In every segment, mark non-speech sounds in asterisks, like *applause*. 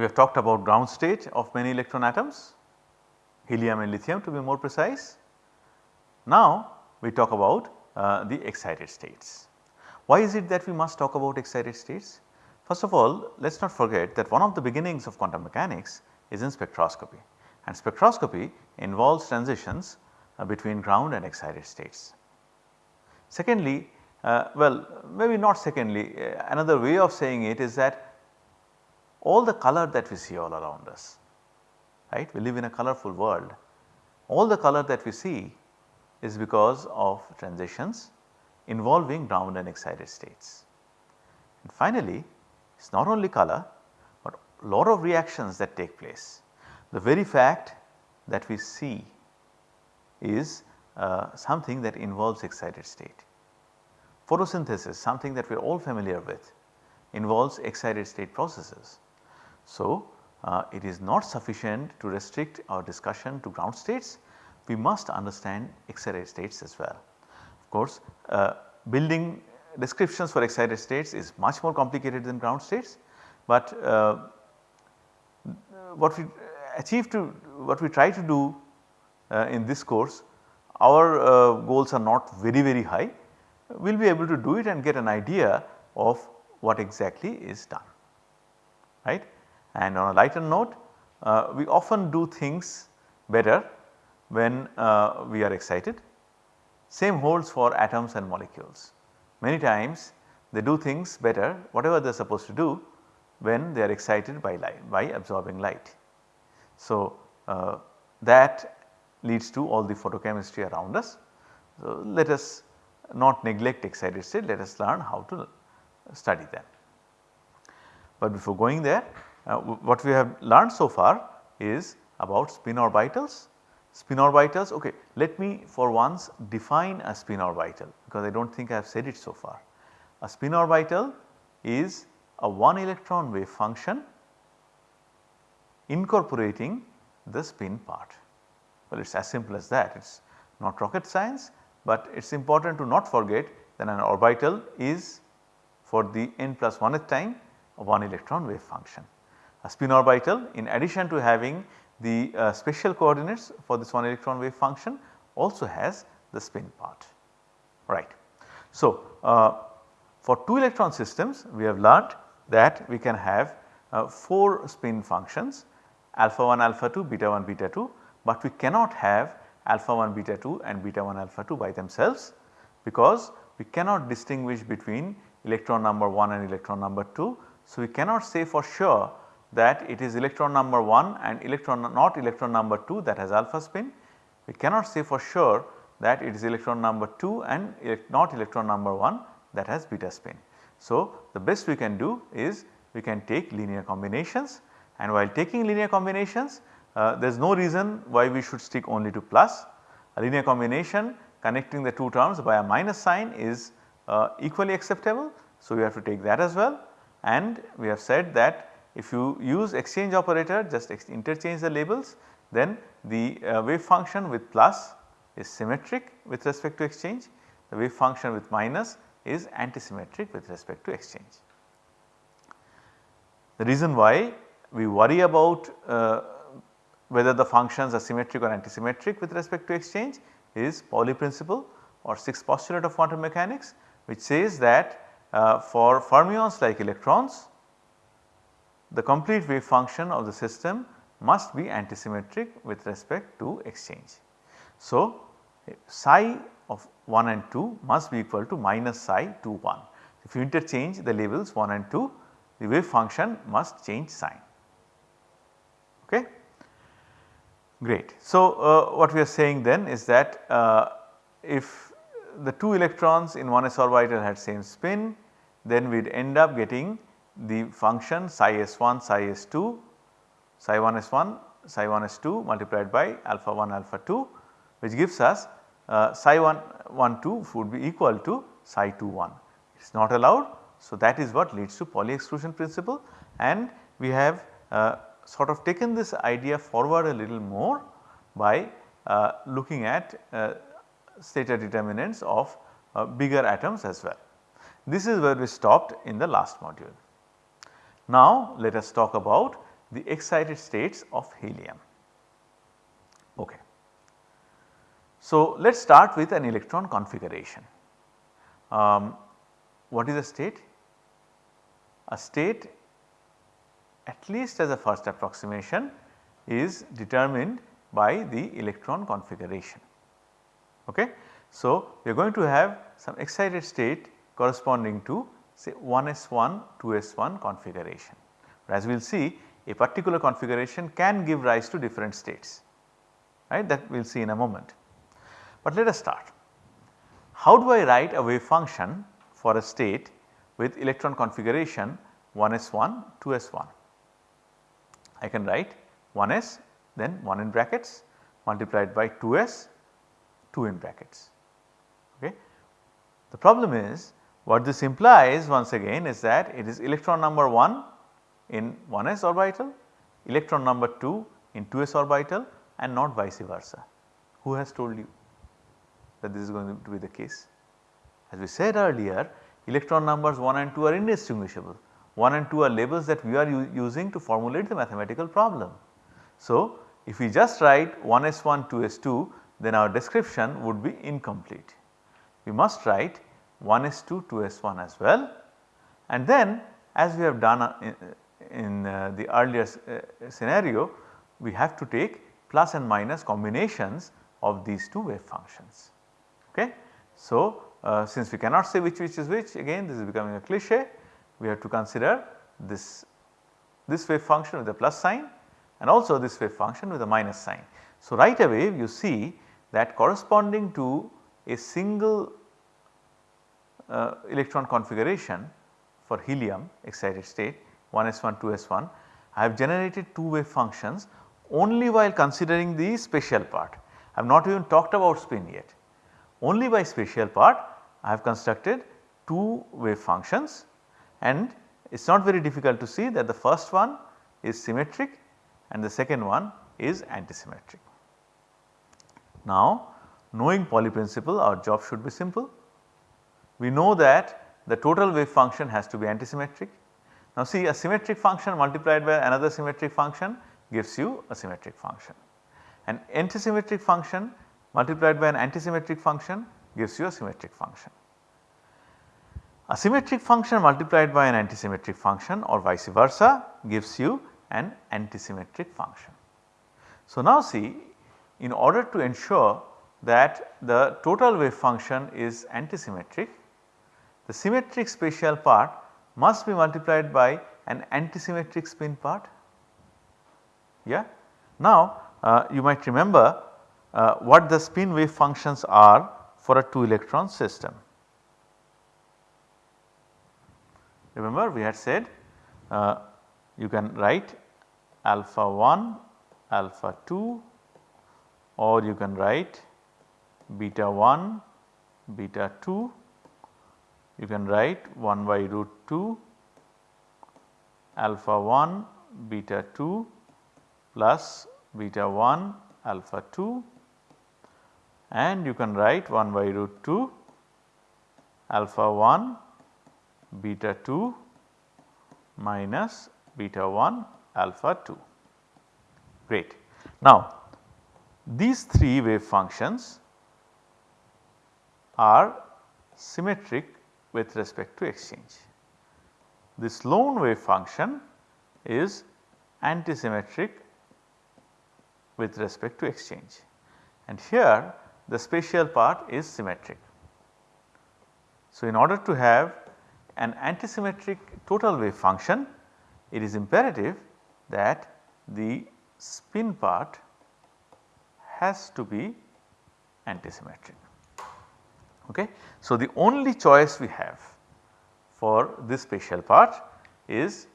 we have talked about ground state of many electron atoms, helium and lithium to be more precise. Now we talk about uh, the excited states. Why is it that we must talk about excited states? First of all let us not forget that one of the beginnings of quantum mechanics is in spectroscopy and spectroscopy involves transitions uh, between ground and excited states. Secondly, uh, well maybe not secondly uh, another way of saying it is that all the color that we see all around us right we live in a colorful world all the color that we see is because of transitions involving ground and excited states. And finally, it is not only color but a lot of reactions that take place. The very fact that we see is uh, something that involves excited state. Photosynthesis something that we are all familiar with involves excited state processes. So, uh, it is not sufficient to restrict our discussion to ground states, we must understand excited states as well. Of course, uh, building descriptions for excited states is much more complicated than ground states, but uh, what we achieve to what we try to do uh, in this course our uh, goals are not very very high we will be able to do it and get an idea of what exactly is done right. And on a lighter note uh, we often do things better when uh, we are excited. Same holds for atoms and molecules. Many times they do things better whatever they are supposed to do when they are excited by light by absorbing light. So, uh, that leads to all the photochemistry around us. So, let us not neglect excited state let us learn how to study them. But before going there uh, what we have learned so far is about spin orbitals Spin orbitals ok let me for once define a spin orbital because I do not think I have said it so far. A spin orbital is a one electron wave function incorporating the spin part. Well it is as simple as that it is not rocket science but it is important to not forget that an orbital is for the n plus 1th time a one electron wave function. A spin orbital in addition to having the uh, coordinates for this one electron wave function also has the spin part right. So, uh, for 2 electron systems we have learnt that we can have uh, 4 spin functions alpha 1 alpha 2 beta 1 beta 2 but we cannot have alpha 1 beta 2 and beta 1 alpha 2 by themselves because we cannot distinguish between electron number 1 and electron number 2. So, we cannot say for sure that it is electron number 1 and electron not electron number 2 that has alpha spin. We cannot say for sure that it is electron number 2 and not electron number 1 that has beta spin. So, the best we can do is we can take linear combinations and while taking linear combinations uh, there is no reason why we should stick only to plus. A linear combination connecting the two terms by a minus sign is uh, equally acceptable. So, we have to take that as well and we have said that if you use exchange operator just interchange the labels then the uh, wave function with plus is symmetric with respect to exchange, the wave function with minus is antisymmetric with respect to exchange. The reason why we worry about uh, whether the functions are symmetric or antisymmetric with respect to exchange is Pauli principle or 6th postulate of quantum mechanics which says that uh, for fermions like electrons the complete wave function of the system must be antisymmetric with respect to exchange. So, psi of 1 and 2 must be equal to minus psi 2 1. If you interchange the labels 1 and 2 the wave function must change sign. Okay. Great. So, uh, what we are saying then is that uh, if the 2 electrons in one s orbital had same spin then we would end up getting the function psi s1 psi s2 psi 1 s1 psi 1 s2 multiplied by alpha 1 alpha 2 which gives us uh, psi 1 1 2 would be equal to psi 2 1 it is not allowed. So, that is what leads to Pauli exclusion principle and we have uh, sort of taken this idea forward a little more by uh, looking at uh, Slater determinants of uh, bigger atoms as well. This is where we stopped in the last module. Now let us talk about the excited states of helium. Okay. So, let us start with an electron configuration. Um, what is a state? A state at least as a first approximation is determined by the electron configuration. Okay. So, we are going to have some excited state corresponding to say 1s1 2s1 configuration. As we will see a particular configuration can give rise to different states right that we will see in a moment. But let us start. How do I write a wave function for a state with electron configuration 1s1 2s1? I can write 1s then 1 in brackets multiplied by 2s 2 in brackets. Okay. The problem is what this implies once again is that it is electron number 1 in 1s orbital, electron number 2 in 2s orbital and not vice versa. Who has told you that this is going to be the case? As we said earlier electron numbers 1 and 2 are indistinguishable. 1 and 2 are labels that we are using to formulate the mathematical problem. So, if we just write 1s1 2s2 then our description would be incomplete. We must write 1s2 2s1 as well and then as we have done uh, in, uh, the earlier uh, scenario we have to take plus and minus combinations of these two wave functions. Okay. So, uh, since we cannot say which which is which again this is becoming a cliche we have to consider this, this wave function with a plus sign and also this wave function with a minus sign. So, right away you see that corresponding to a single uh, electron configuration for helium excited state 1s1 2s1 I have generated two wave functions only while considering the spatial part. I have not even talked about spin yet. Only by spatial part I have constructed two wave functions and it is not very difficult to see that the first one is symmetric and the second one is antisymmetric. Now knowing Pauli principle our job should be simple. We know that the total wave function has to be antisymmetric. Now see a symmetric function multiplied by another symmetric function gives you a symmetric function. An antisymmetric function multiplied by an antisymmetric function gives you a symmetric function. A symmetric function multiplied by an antisymmetric function or vice versa gives you an antisymmetric function. So now see in order to ensure that the total wave function is antisymmetric, the symmetric spatial part must be multiplied by an antisymmetric spin part. Yeah. Now uh, you might remember uh, what the spin wave functions are for a 2 electron system. Remember we had said uh, you can write alpha 1, alpha 2 or you can write beta 1, beta 2, you can write 1 by root 2 alpha 1 beta 2 plus beta 1 alpha 2 and you can write 1 by root 2 alpha 1 beta 2 minus beta 1 alpha 2 great. Now these 3 wave functions are symmetric with respect to exchange. This lone wave function is antisymmetric with respect to exchange and here the spatial part is symmetric. So, in order to have an antisymmetric total wave function it is imperative that the spin part has to be antisymmetric. Okay. So, the only choice we have for this spatial part is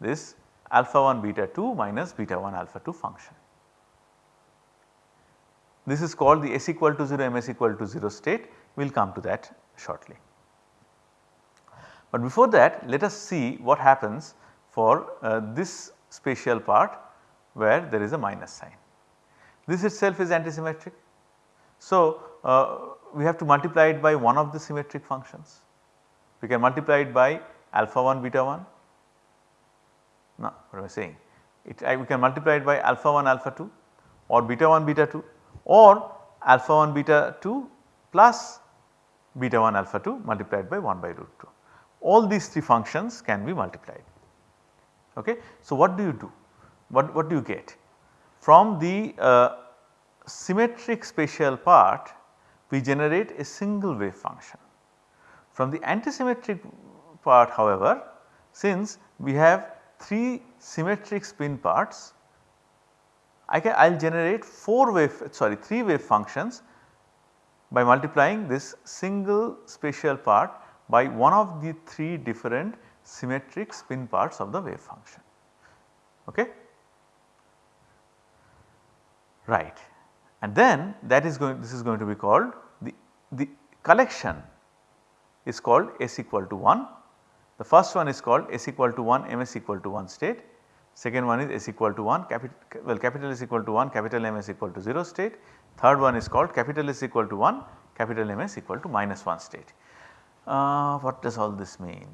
this alpha 1 beta 2 minus beta 1 alpha 2 function. This is called the S equal to 0 ms equal to 0 state we will come to that shortly. But before that let us see what happens for uh, this spatial part where there is a minus sign. This itself is antisymmetric. So, uh, we have to multiply it by one of the symmetric functions. We can multiply it by alpha 1 beta 1. No, what am I saying? it I, we can multiply it by alpha 1 alpha 2 or beta 1 beta 2 or alpha 1 beta 2 plus beta 1 alpha 2 multiplied by 1 by root 2. All these 3 functions can be multiplied. Okay. So, what do you do? What, what do you get? From the uh, symmetric spatial part we generate a single wave function. From the antisymmetric part however since we have 3 symmetric spin parts I can I will generate 4 wave sorry 3 wave functions by multiplying this single spatial part by one of the 3 different symmetric spin parts of the wave function. Okay? Right. And then that is going this is going to be called the, the collection is called S equal to 1. The first one is called S equal to 1 ms equal to 1 state. Second one is S equal to 1 capital well capital S equal to 1 capital M is equal to 0 state. Third one is called capital S equal to 1 capital M is equal to minus 1 state. Uh, what does all this mean?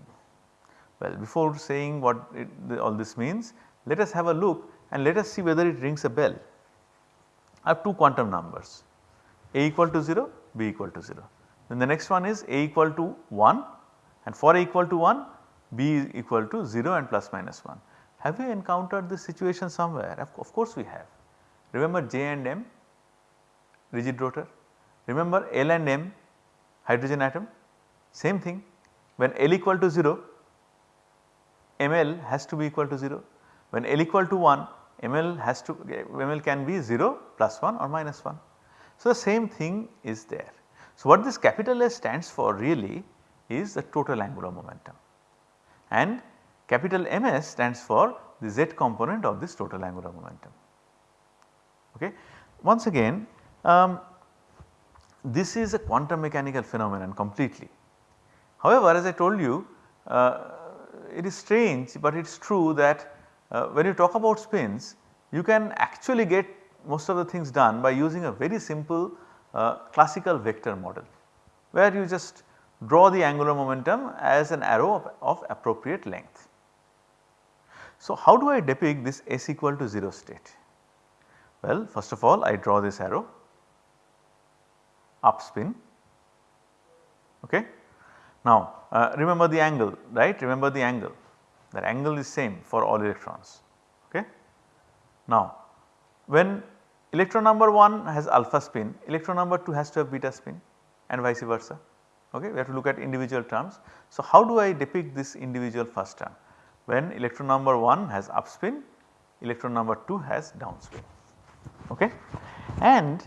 Well before saying what it, the, all this means let us have a look and let us see whether it rings a bell. I have two quantum numbers a equal to 0 b equal to 0. Then the next one is a equal to 1 and for a equal to 1 b is equal to 0 and plus minus 1. Have you encountered this situation somewhere? Of, of course we have. Remember J and M rigid rotor, remember L and M hydrogen atom same thing when L equal to 0 ML has to be equal to 0 when L equal to 1 ML has to ML can be 0 plus 1 or minus 1. So, the same thing is there. So, what this capital S stands for really is the total angular momentum and capital MS stands for the z component of this total angular momentum. Okay. Once again um, this is a quantum mechanical phenomenon completely. However, as I told you uh, it is strange but it is true that uh, when you talk about spins you can actually get most of the things done by using a very simple uh, classical vector model where you just draw the angular momentum as an arrow of, of appropriate length. So, how do I depict this S equal to 0 state? Well, first of all I draw this arrow up spin. Okay. Now, uh, remember the angle right remember the angle that angle is same for all electrons. Okay. Now, when electron number 1 has alpha spin, electron number 2 has to have beta spin and vice versa. Okay. We have to look at individual terms. So, how do I depict this individual first term? When electron number 1 has up spin, electron number 2 has down spin. Okay. And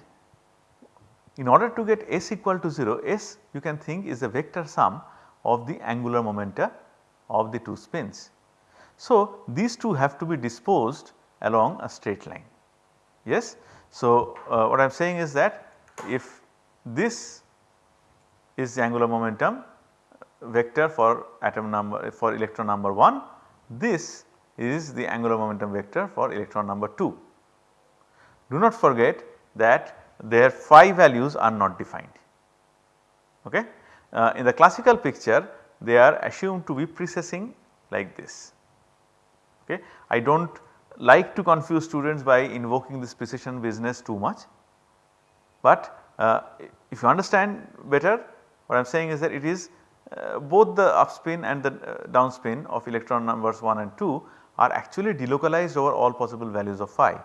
in order to get S equal to 0, S you can think is a vector sum of the angular momenta of the two spins. So, these two have to be disposed along a straight line. Yes. So, uh, what I am saying is that if this is the angular momentum vector for atom number for electron number 1, this is the angular momentum vector for electron number 2. Do not forget that their phi values are not defined. Okay. Uh, in the classical picture they are assumed to be precessing like this. Okay. I do not like to confuse students by invoking this precession business too much, but uh, if you understand better what I am saying is that it is uh, both the up spin and the uh, down spin of electron numbers 1 and 2 are actually delocalized over all possible values of phi,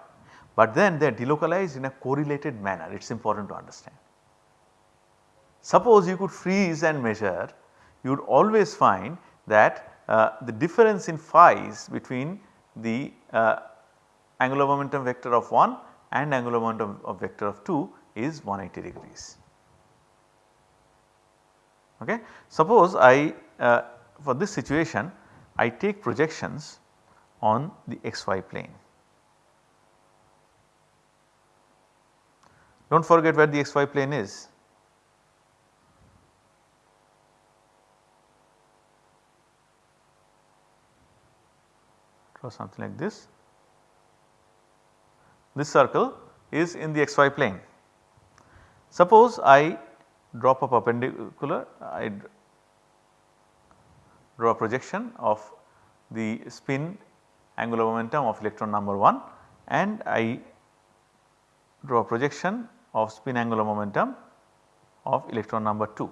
but then they are delocalized in a correlated manner it is important to understand. Suppose you could freeze and measure you would always find that the difference in phi's between the uh, angular momentum vector of 1 and angular momentum of vector of 2 is 180 degrees. Okay. Suppose I uh, for this situation I take projections on the xy plane. Do not forget where the xy plane is draw something like this. This circle is in the xy plane. Suppose I drop a perpendicular, I draw a projection of the spin angular momentum of electron number 1 and I draw a projection of spin angular momentum of electron number 2.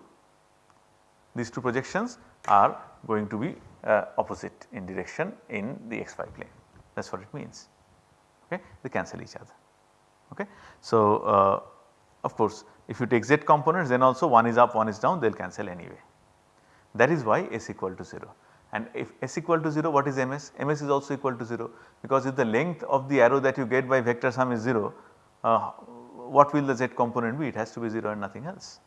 These two projections are going to be uh, opposite in direction in the xy plane. That is what it means. Okay? They cancel each other. Okay. So, uh, of course if you take z components then also one is up one is down they will cancel anyway. That is why s equal to 0 and if s equal to 0 what is ms? ms is also equal to 0 because if the length of the arrow that you get by vector sum is 0 uh, what will the z component be? It has to be 0 and nothing else.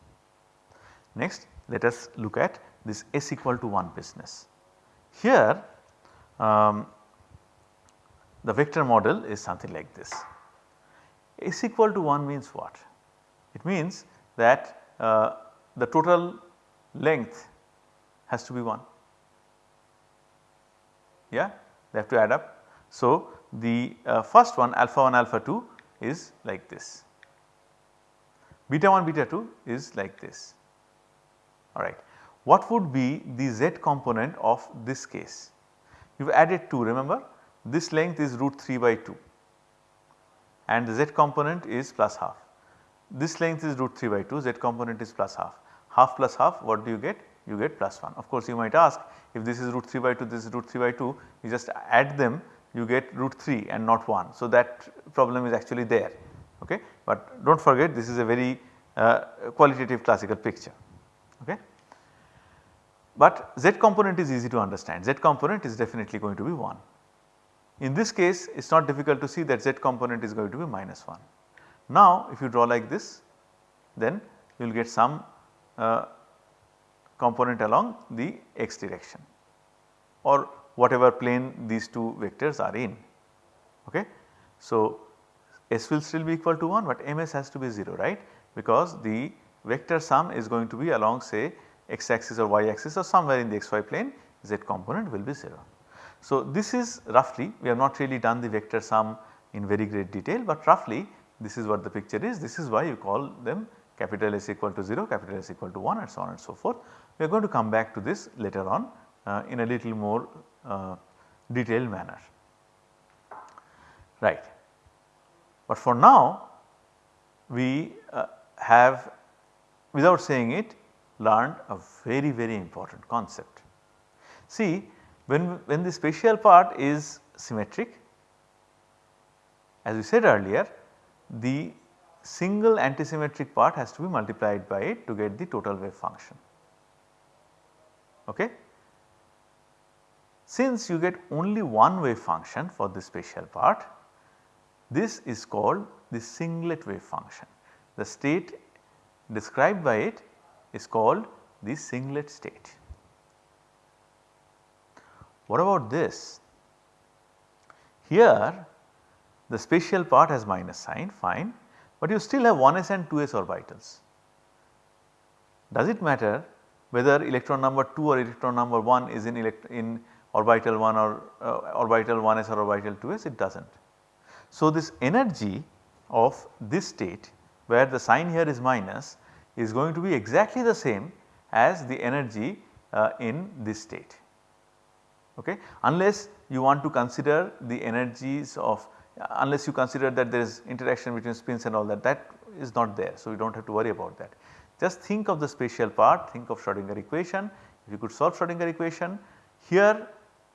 Next let us look at this s equal to 1 business. Here um, the vector model is something like this. S equal to 1 means what? It means that uh, the total length has to be 1 yeah they have to add up. So, the uh, first one alpha 1 alpha 2 is like this, beta 1 beta 2 is like this alright. What would be the z component of this case? You have added 2 remember this length is root 3 by 2 and the z component is plus half. This length is root 3 by 2 z component is plus half. Half plus half what do you get? You get plus 1. Of course you might ask if this is root 3 by 2 this is root 3 by 2 you just add them you get root 3 and not 1. So that problem is actually there okay. But do not forget this is a very uh, qualitative classical picture okay. But z component is easy to understand z component is definitely going to be 1. In this case it is not difficult to see that z component is going to be minus 1. Now if you draw like this then you will get some uh, component along the x direction or whatever plane these two vectors are in. Okay. So S will still be equal to 1 but ms has to be 0 right because the vector sum is going to be along say x axis or y axis or somewhere in the xy plane z component will be 0. So this is roughly we have not really done the vector sum in very great detail but roughly this is what the picture is this is why you call them capital S equal to 0 capital S equal to 1 and so on and so forth. We are going to come back to this later on uh, in a little more uh, detailed manner right. But for now we uh, have without saying it learned a very very important concept. See when, when the spatial part is symmetric as we said earlier the single antisymmetric part has to be multiplied by it to get the total wave function. Okay. Since you get only one wave function for the spatial part, this is called the singlet wave function. The state described by it is called the singlet state. What about this? Here the spatial part has minus sign fine, but you still have 1s and 2s orbitals. Does it matter whether electron number 2 or electron number 1 is in, in orbital 1 or uh, orbital 1s or orbital 2s it does not. So, this energy of this state where the sign here is minus is going to be exactly the same as the energy uh, in this state okay unless you want to consider the energies of uh, unless you consider that there is interaction between spins and all that that is not there. So, you do not have to worry about that. Just think of the spatial part think of Schrodinger equation if you could solve Schrodinger equation here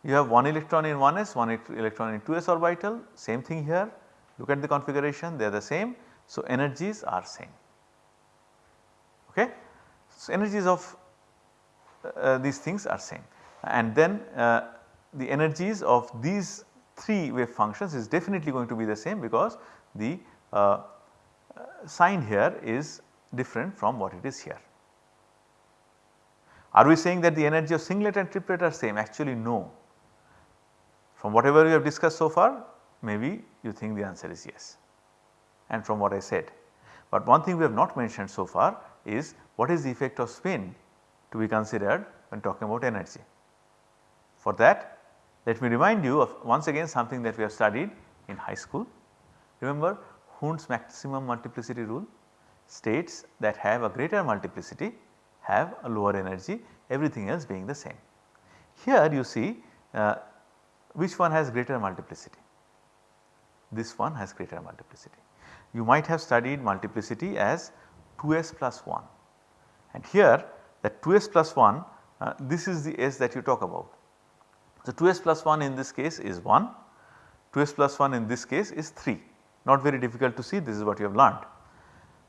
you have one electron in 1s, one electron in 2s orbital, same thing here. Look at the configuration, they are the same. So, energies are same. Okay. So, energies of uh, these things are same and then uh, the energies of these 3 wave functions is definitely going to be the same because the uh, uh sign here is different from what it is here. Are we saying that the energy of singlet and triplet are same? Actually no. From whatever we have discussed so far maybe you think the answer is yes and from what I said. But one thing we have not mentioned so far is what is the effect of spin to be considered when talking about energy. For that let me remind you of once again something that we have studied in high school. Remember Hund's maximum multiplicity rule states that have a greater multiplicity have a lower energy everything else being the same. Here you see uh, which one has greater multiplicity? This one has greater multiplicity. You might have studied multiplicity as 2s plus 1 and here that 2s plus 1 uh, this is the s that you talk about. So 2s plus 1 in this case is 1, 2s plus 1 in this case is 3 not very difficult to see this is what you have learned.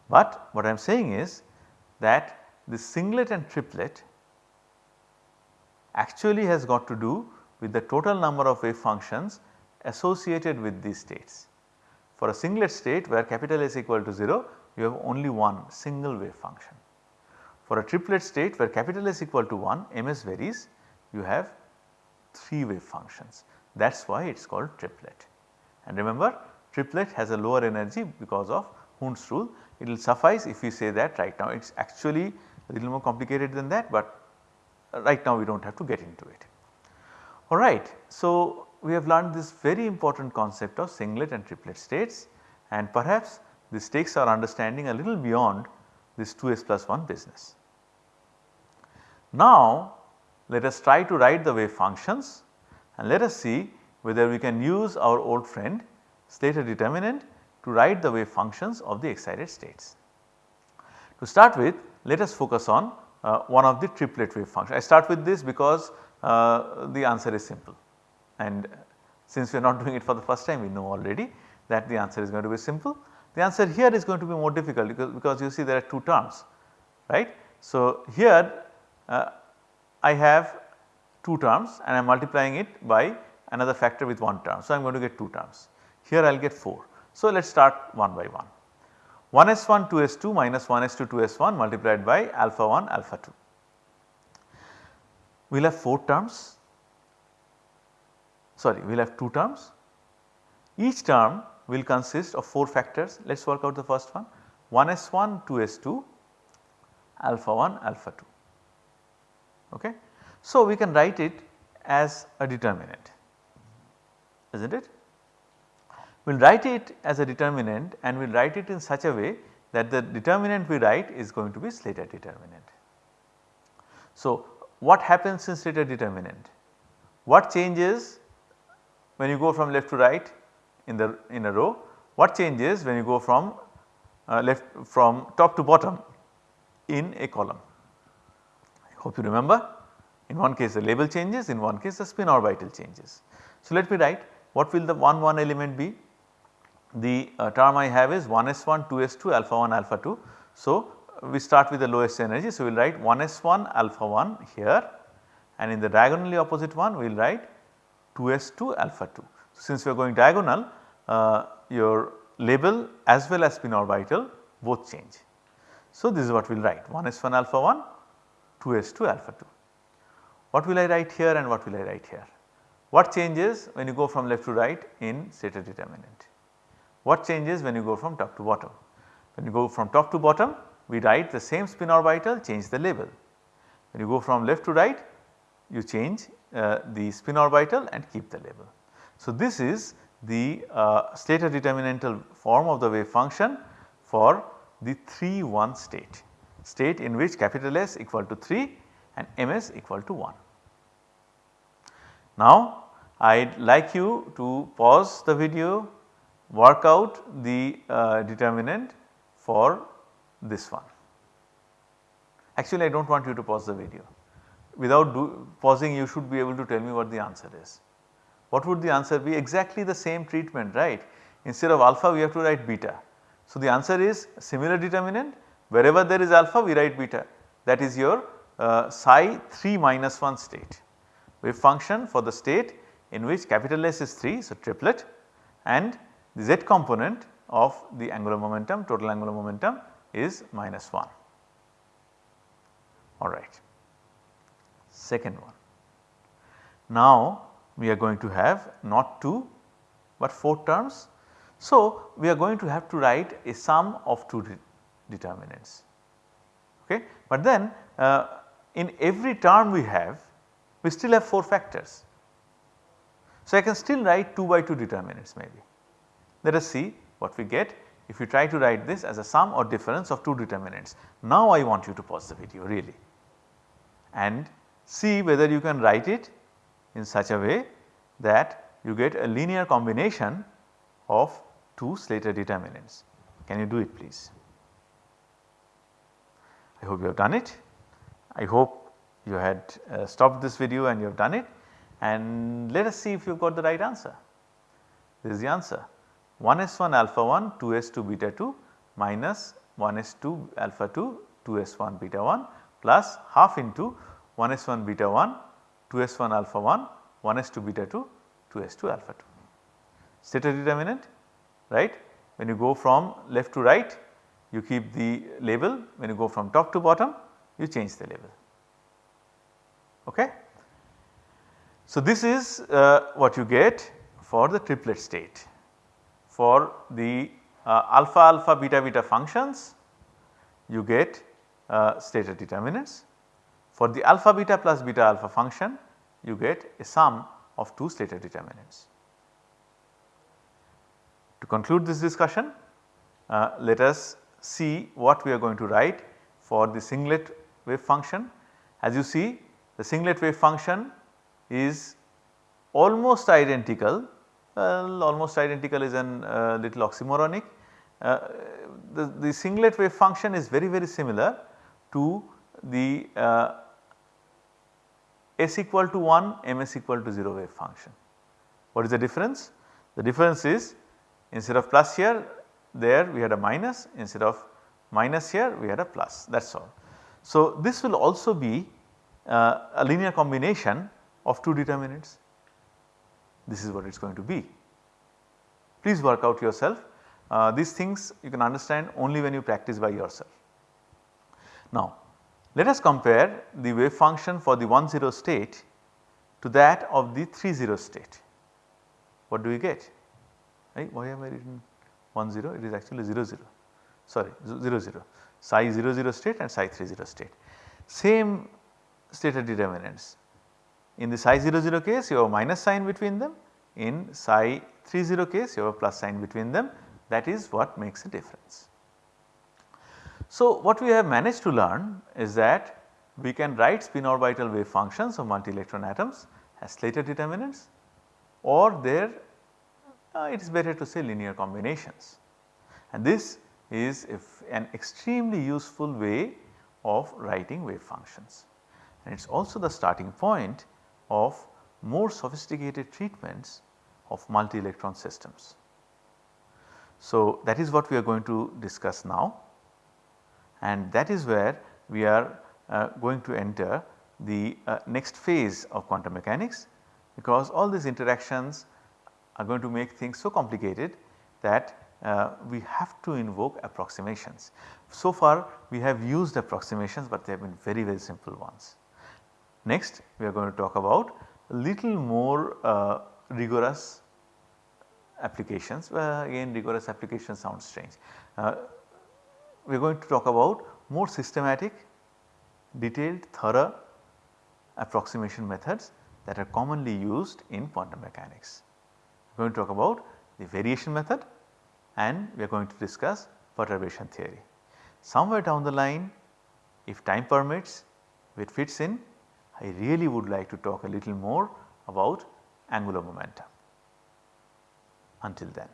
But what I am saying is that the singlet and triplet actually has got to do with the total number of wave functions associated with these states. For a singlet state where capital S equal to 0 you have only one single wave function. For a triplet state where capital S equal to 1 ms varies you have 3 wave functions that is why it is called triplet. And remember triplet has a lower energy because of Hund's rule it will suffice if we say that right now it is actually a little more complicated than that but right now we do not have to get into it. Alright, so we have learned this very important concept of singlet and triplet states and perhaps this takes our understanding a little beyond this 2s plus 1 business. Now let us try to write the wave functions and let us see whether we can use our old friend Slater determinant to write the wave functions of the excited states. To start with let us focus on uh, one of the triplet wave functions. I start with this because uh, the answer is simple and since we are not *laughs* doing it for the first time we know already that the answer is going to be simple. The answer here is going to be more difficult because, because you see there are 2 terms right. So here uh, I have 2 terms and I am multiplying it by another factor with 1 term. So I am going to get 2 terms here I will get 4. So let us start one by one. 1s1 2s2 minus 1s2 2s1 multiplied by alpha 1 alpha 2. We will have 4 terms sorry we will have 2 terms. Each term will consist of 4 factors let us work out the first one 1s1 2s2 alpha 1 alpha 2 ok. So we can write it as a determinant is not it we will write it as a determinant and we will write it in such a way that the determinant we write is going to be Slater determinant. So, what happens in Slater determinant? What changes when you go from left to right in the in a row? What changes when you go from uh, left from top to bottom in a column? I hope you remember in one case the label changes in one case the spin orbital changes. So, let me write what will the 1 1 element be the uh, term I have is 1s1 2s2 alpha 1 alpha 2. So, we start with the lowest energy. So, we will write 1s1 alpha 1 here and in the diagonally opposite one we will write 2s2 alpha 2. Since we are going diagonal uh, your label as well as spin orbital both change. So, this is what we will write 1s1 alpha 1 2s2 alpha 2. What will I write here and what will I write here? What changes when you go from left to right in Slater determinant? What changes when you go from top to bottom? When you go from top to bottom we write the same spin orbital change the label. When you go from left to right you change uh, the spin orbital and keep the label. So, this is the uh, Slater determinantal form of the wave function for the 3 1 state, state in which capital S equal to 3 and ms equal to 1. Now I would like you to pause the video work out the uh, determinant for this one. Actually I do not want you to pause the video. Without do, pausing you should be able to tell me what the answer is. What would the answer be? Exactly the same treatment right. Instead of alpha we have to write beta. So the answer is similar determinant wherever there is alpha we write beta that is your uh, psi 3 minus 1 state wave function for the state in which capital S is 3 so triplet and the z component of the angular momentum total angular momentum is minus 1 alright. Second one. Now we are going to have not 2 but 4 terms. So we are going to have to write a sum of 2 de determinants okay. But then uh, in every term we have we still have 4 factors. So I can still write 2 by 2 determinants maybe. Let us see what we get if you try to write this as a sum or difference of two determinants. Now I want you to pause the video really and see whether you can write it in such a way that you get a linear combination of two Slater determinants. Can you do it please? I hope you have done it. I hope you had uh, stopped this video and you have done it and let us see if you have got the right answer. This is the answer 1s1 alpha 1 2s2 beta 2 minus 1s2 alpha 2 2s1 beta 1 plus half into 1s1 beta 1 2s1 alpha 1 1s2 beta 2 2s2 alpha 2. Slater determinant right when you go from left to right you keep the label when you go from top to bottom you change the label. Okay. So, this is uh, what you get for the triplet state. For the uh, alpha alpha beta beta functions you get uh, Slater determinants. For the alpha beta plus beta alpha function you get a sum of two Slater determinants. To conclude this discussion uh, let us see what we are going to write for the singlet wave function. As you see the singlet wave function is almost identical, well almost identical is a uh, little oxymoronic. Uh, the, the singlet wave function is very very similar to the uh, s equal to 1 ms equal to 0 wave function. What is the difference? The difference is instead of plus here there we had a minus instead of minus here we had a plus that is all. So, this will also be uh, a linear combination of two determinants. This is what it is going to be. Please work out yourself. Uh, these things you can understand only when you practice by yourself. Now let us compare the wave function for the 1 0 state to that of the 3 0 state. What do we get? Right? Why am I written 1 0? It is actually 0 0 sorry 0 0 psi 0 0 state and psi 3 0 state. Same Slater determinants. In the psi 0 0 case you have a minus sign between them, in psi 3 0 case you have a plus sign between them that is what makes a difference. So, what we have managed to learn is that we can write spin orbital wave functions of multi electron atoms as Slater determinants or there uh, it is better to say linear combinations. And this is an extremely useful way of writing wave functions and it is also the starting point of more sophisticated treatments of multi electron systems. So, that is what we are going to discuss now and that is where we are uh, going to enter the uh, next phase of quantum mechanics because all these interactions are going to make things so complicated that uh, we have to invoke approximations. So far we have used approximations but they have been very very simple ones. Next we are going to talk about little more uh, rigorous applications well, again rigorous application sounds strange. We are going to talk about more systematic detailed thorough approximation methods that are commonly used in quantum mechanics. We are going to talk about the variation method and we are going to discuss perturbation theory. Somewhere down the line if time permits it fits in I really would like to talk a little more about angular momentum. Until then.